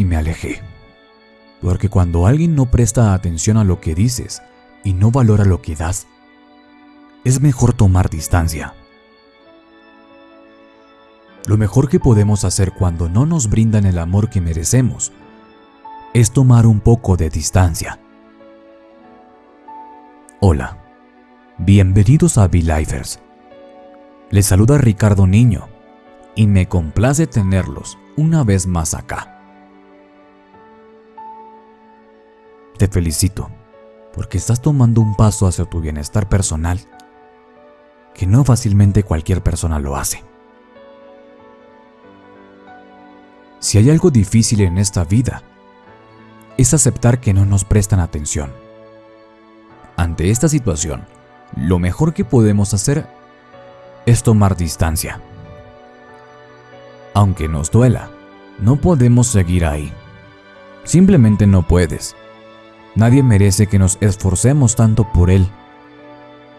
y me alejé. Porque cuando alguien no presta atención a lo que dices y no valora lo que das, es mejor tomar distancia. Lo mejor que podemos hacer cuando no nos brindan el amor que merecemos es tomar un poco de distancia. Hola, bienvenidos a Be-Lifers. Les saluda Ricardo Niño y me complace tenerlos una vez más acá. Te felicito, porque estás tomando un paso hacia tu bienestar personal, que no fácilmente cualquier persona lo hace. Si hay algo difícil en esta vida, es aceptar que no nos prestan atención. Ante esta situación, lo mejor que podemos hacer es tomar distancia. Aunque nos duela, no podemos seguir ahí. Simplemente no puedes. Nadie merece que nos esforcemos tanto por él.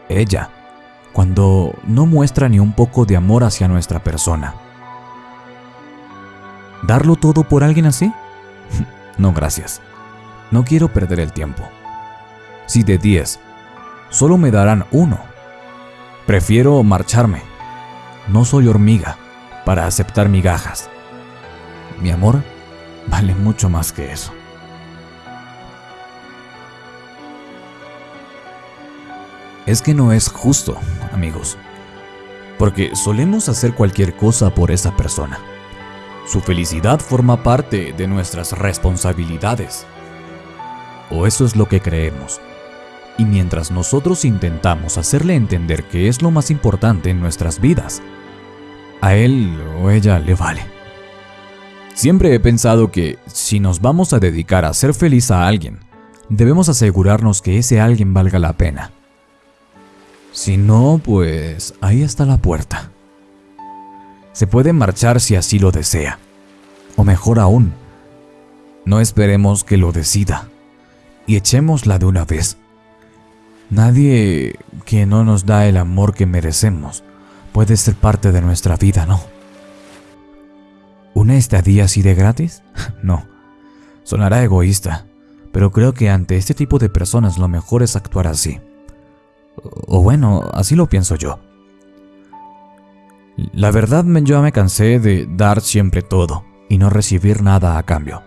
Ella, cuando no muestra ni un poco de amor hacia nuestra persona. ¿Darlo todo por alguien así? no, gracias. No quiero perder el tiempo. Si de 10, solo me darán uno. Prefiero marcharme. No soy hormiga para aceptar migajas. Mi amor vale mucho más que eso. Es que no es justo, amigos, porque solemos hacer cualquier cosa por esa persona. Su felicidad forma parte de nuestras responsabilidades. O eso es lo que creemos. Y mientras nosotros intentamos hacerle entender que es lo más importante en nuestras vidas, a él o ella le vale. Siempre he pensado que si nos vamos a dedicar a hacer feliz a alguien, debemos asegurarnos que ese alguien valga la pena si no, pues ahí está la puerta. Se puede marchar si así lo desea. O mejor aún, no esperemos que lo decida y echémosla de una vez. Nadie que no nos da el amor que merecemos puede ser parte de nuestra vida, ¿no? ¿Una estadía así de gratis? No. Sonará egoísta, pero creo que ante este tipo de personas lo mejor es actuar así. O bueno, así lo pienso yo. La verdad, yo me cansé de dar siempre todo y no recibir nada a cambio.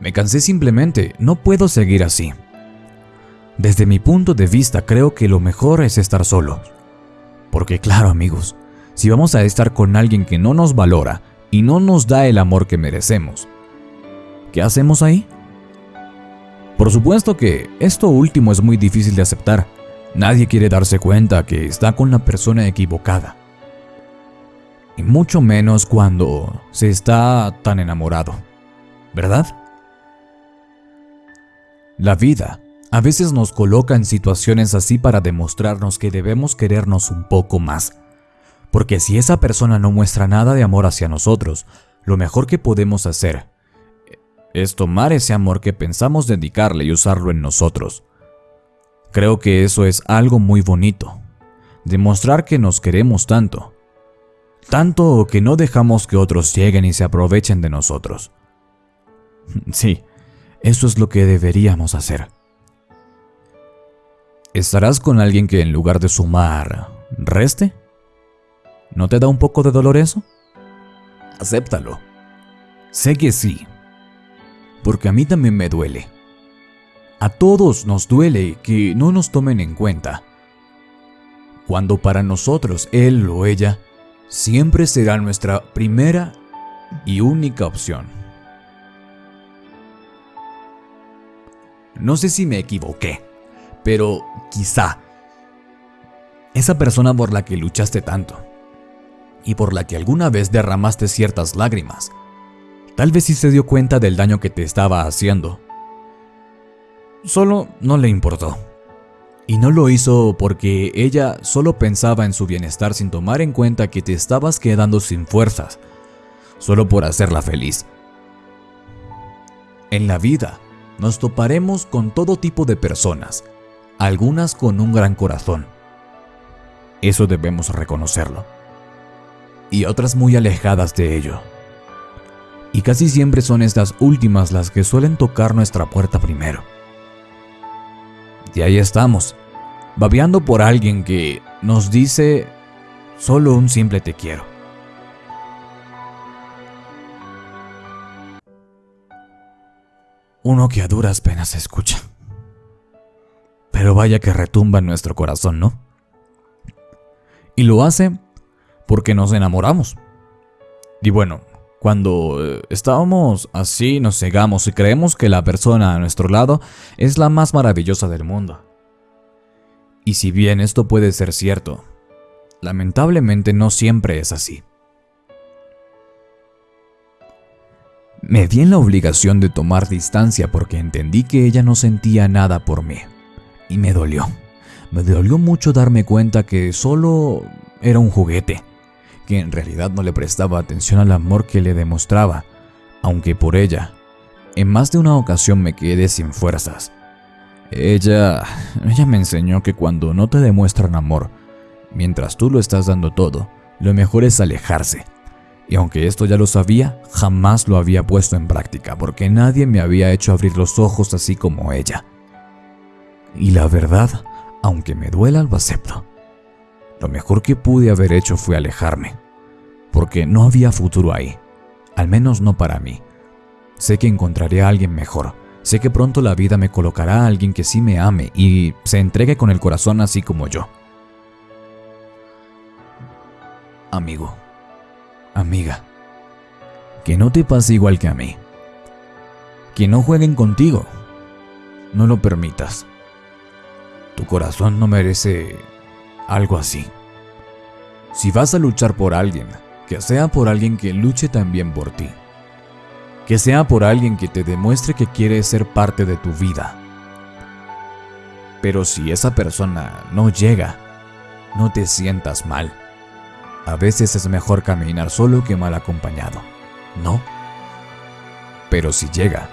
Me cansé simplemente, no puedo seguir así. Desde mi punto de vista creo que lo mejor es estar solo. Porque claro amigos, si vamos a estar con alguien que no nos valora y no nos da el amor que merecemos, ¿qué hacemos ahí? Por supuesto que esto último es muy difícil de aceptar, Nadie quiere darse cuenta que está con la persona equivocada. Y mucho menos cuando se está tan enamorado. ¿Verdad? La vida a veces nos coloca en situaciones así para demostrarnos que debemos querernos un poco más. Porque si esa persona no muestra nada de amor hacia nosotros, lo mejor que podemos hacer es tomar ese amor que pensamos dedicarle y usarlo en nosotros. Creo que eso es algo muy bonito. Demostrar que nos queremos tanto. Tanto que no dejamos que otros lleguen y se aprovechen de nosotros. Sí, eso es lo que deberíamos hacer. ¿Estarás con alguien que en lugar de sumar, reste? ¿No te da un poco de dolor eso? Acéptalo. Sé que sí, porque a mí también me duele. A todos nos duele que no nos tomen en cuenta, cuando para nosotros él o ella siempre será nuestra primera y única opción. No sé si me equivoqué, pero quizá esa persona por la que luchaste tanto y por la que alguna vez derramaste ciertas lágrimas, tal vez sí se dio cuenta del daño que te estaba haciendo Solo no le importó. Y no lo hizo porque ella solo pensaba en su bienestar sin tomar en cuenta que te estabas quedando sin fuerzas, solo por hacerla feliz. En la vida nos toparemos con todo tipo de personas, algunas con un gran corazón. Eso debemos reconocerlo. Y otras muy alejadas de ello. Y casi siempre son estas últimas las que suelen tocar nuestra puerta primero. Y ahí estamos, babeando por alguien que nos dice solo un simple te quiero. Uno que a duras penas escucha. Pero vaya que retumba en nuestro corazón, ¿no? Y lo hace porque nos enamoramos. Y bueno, cuando eh, estábamos así, nos cegamos y creemos que la persona a nuestro lado es la más maravillosa del mundo. Y si bien esto puede ser cierto, lamentablemente no siempre es así. Me vi en la obligación de tomar distancia porque entendí que ella no sentía nada por mí. Y me dolió. Me dolió mucho darme cuenta que solo era un juguete que en realidad no le prestaba atención al amor que le demostraba, aunque por ella, en más de una ocasión me quedé sin fuerzas. Ella, ella me enseñó que cuando no te demuestran amor, mientras tú lo estás dando todo, lo mejor es alejarse. Y aunque esto ya lo sabía, jamás lo había puesto en práctica porque nadie me había hecho abrir los ojos así como ella. Y la verdad, aunque me duela, lo acepto. Lo mejor que pude haber hecho fue alejarme, porque no había futuro ahí, al menos no para mí. Sé que encontraré a alguien mejor, sé que pronto la vida me colocará a alguien que sí me ame y se entregue con el corazón así como yo. Amigo, amiga, que no te pase igual que a mí. Que no jueguen contigo. No lo permitas. Tu corazón no merece algo así. Si vas a luchar por alguien, que sea por alguien que luche también por ti. Que sea por alguien que te demuestre que quiere ser parte de tu vida. Pero si esa persona no llega, no te sientas mal. A veces es mejor caminar solo que mal acompañado, ¿no? Pero si llega,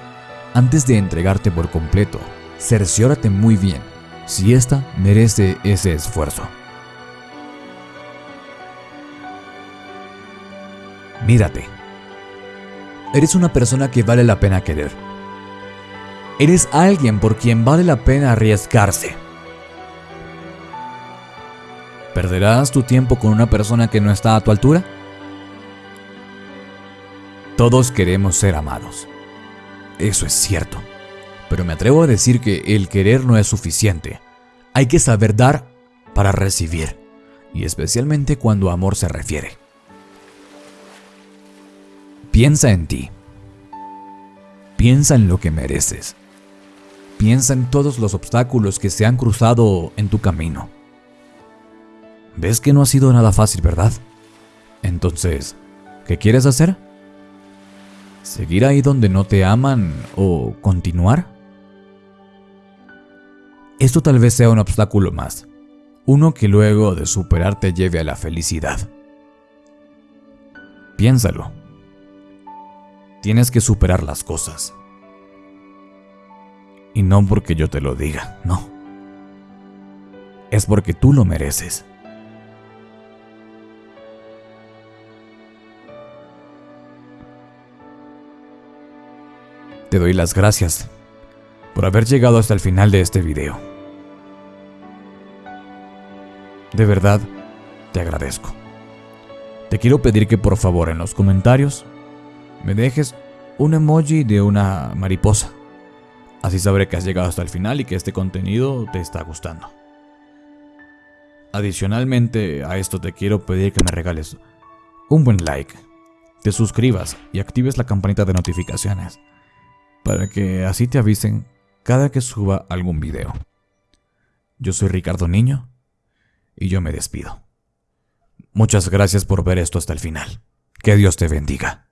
antes de entregarte por completo, cerciórate muy bien si ésta merece ese esfuerzo. Mírate. Eres una persona que vale la pena querer. Eres alguien por quien vale la pena arriesgarse. ¿Perderás tu tiempo con una persona que no está a tu altura? Todos queremos ser amados. Eso es cierto. Pero me atrevo a decir que el querer no es suficiente. Hay que saber dar para recibir. Y especialmente cuando amor se refiere. Piensa en ti. Piensa en lo que mereces. Piensa en todos los obstáculos que se han cruzado en tu camino. Ves que no ha sido nada fácil, ¿verdad? Entonces, ¿qué quieres hacer? ¿Seguir ahí donde no te aman o continuar? Esto tal vez sea un obstáculo más, uno que luego de superar te lleve a la felicidad. Piénsalo. Tienes que superar las cosas. Y no porque yo te lo diga, no. Es porque tú lo mereces. Te doy las gracias por haber llegado hasta el final de este video. De verdad, te agradezco. Te quiero pedir que por favor en los comentarios me dejes un emoji de una mariposa. Así sabré que has llegado hasta el final y que este contenido te está gustando. Adicionalmente a esto te quiero pedir que me regales un buen like, te suscribas y actives la campanita de notificaciones para que así te avisen cada que suba algún video. Yo soy Ricardo Niño y yo me despido. Muchas gracias por ver esto hasta el final. Que Dios te bendiga.